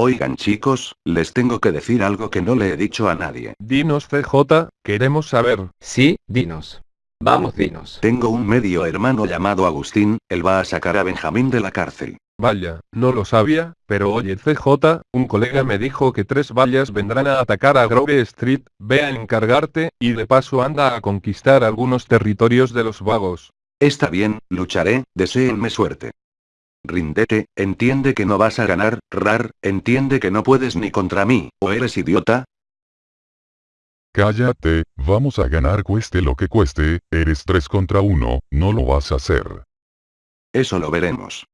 Oigan chicos, les tengo que decir algo que no le he dicho a nadie. Dinos CJ, queremos saber. Sí, dinos. Vamos, dinos. Tengo un medio hermano llamado Agustín, él va a sacar a Benjamín de la cárcel. Vaya, no lo sabía, pero oye CJ, un colega me dijo que tres vallas vendrán a atacar a Grove Street, ve a encargarte, y de paso anda a conquistar algunos territorios de los vagos. Está bien, lucharé, deseenme suerte. Rindete, entiende que no vas a ganar, Rar, entiende que no puedes ni contra mí, o eres idiota. Cállate, vamos a ganar cueste lo que cueste, eres 3 contra 1, no lo vas a hacer. Eso lo veremos.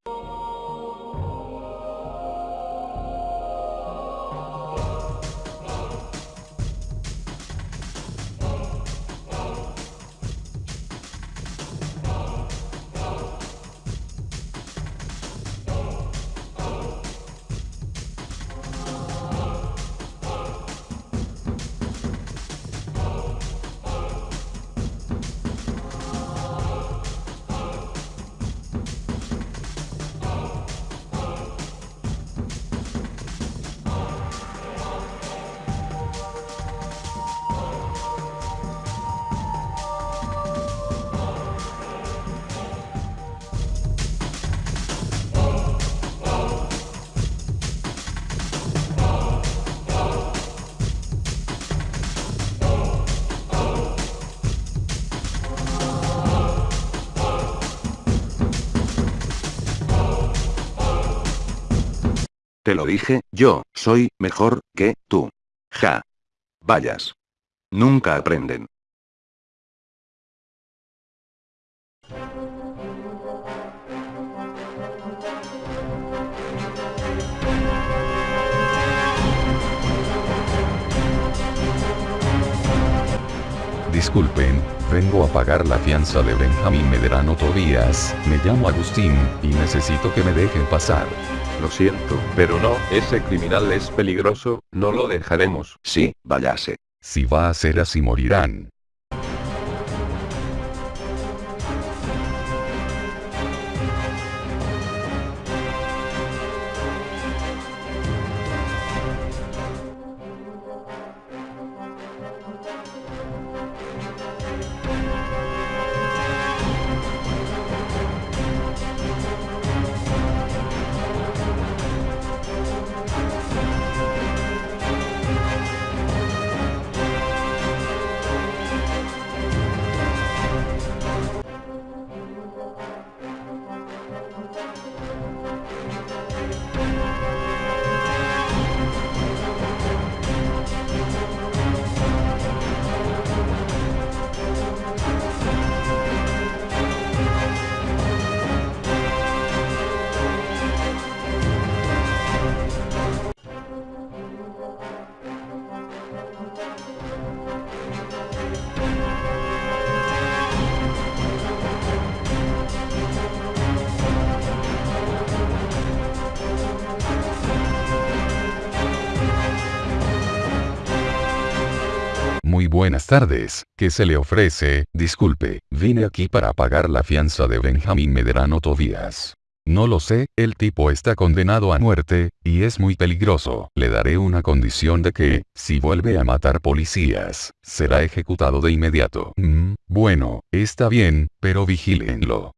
Te lo dije, yo, soy, mejor, que, tú. Ja. Vayas. Nunca aprenden. Disculpen, vengo a pagar la fianza de Benjamín Medrano Tobías, me llamo Agustín, y necesito que me dejen pasar. Lo siento, pero no, ese criminal es peligroso, no lo dejaremos. Sí, váyase. Si va a ser así morirán. Muy buenas tardes, ¿qué se le ofrece? Disculpe, vine aquí para pagar la fianza de Benjamín Medrano Tobías. No lo sé, el tipo está condenado a muerte, y es muy peligroso. Le daré una condición de que, si vuelve a matar policías, será ejecutado de inmediato. Mm, bueno, está bien, pero vigílenlo.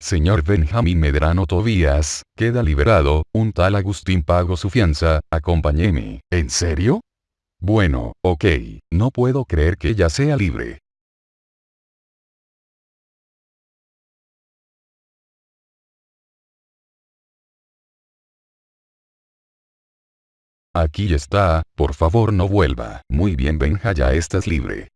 Señor Benjamín Medrano Tobías, queda liberado, un tal Agustín pagó su fianza, acompáñeme. ¿En serio? Bueno, ok, no puedo creer que ya sea libre. Aquí está, por favor no vuelva. Muy bien Benja ya estás libre.